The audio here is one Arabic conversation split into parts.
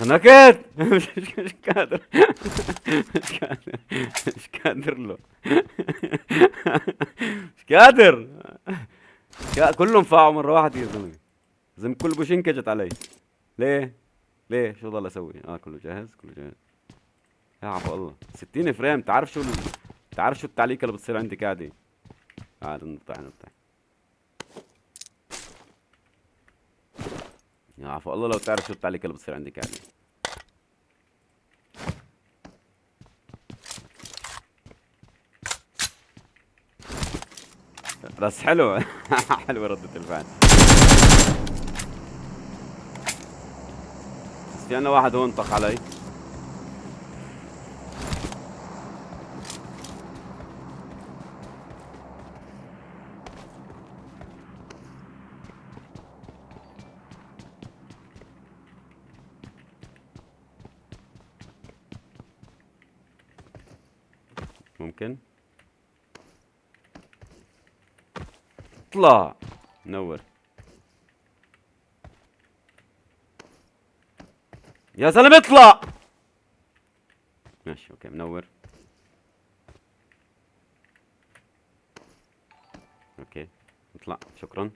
انخنقت مش قادر. مش قادر. مش قادر له. مش قادر. كلهم فاعوا مرة واحدة يا زلمة. زلمة كل بوشينكا جت علي. ليه؟ ليه؟ شو ضل أسوي؟ آه كله جاهز كله جاهز. يا عفو الله. 60 فريم. تعرف شو ال... تعرف شو التعليقة اللي بتصير عندي قاعدة تعال نطلع نطلع عفو. الله لو تعرف شو التعليقة اللي بتصير عندي قاعدة بس حلو. حلوة ردة الفعل. بس في عنا واحد هون طخ علي. ممكن. اطلع. نور يا زلمه اطلع! ماشي okay منور. okay اطلع. شكرا.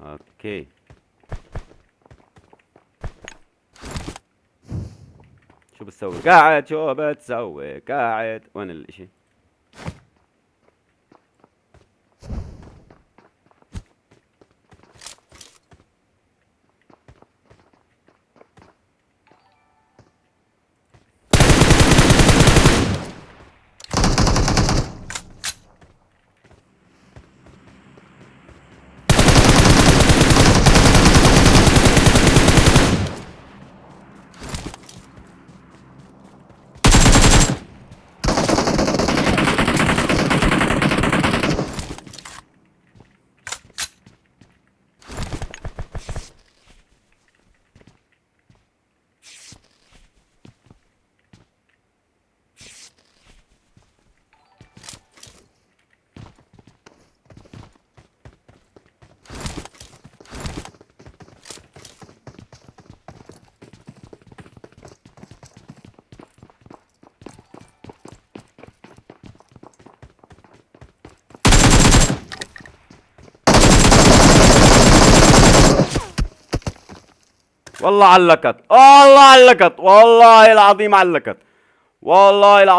أوكي. شو بتسوي؟ قاعد شو بتسوي؟ قاعد وين الإشي؟ والله علقت والله علقت والله العظيم علقت والله العظيم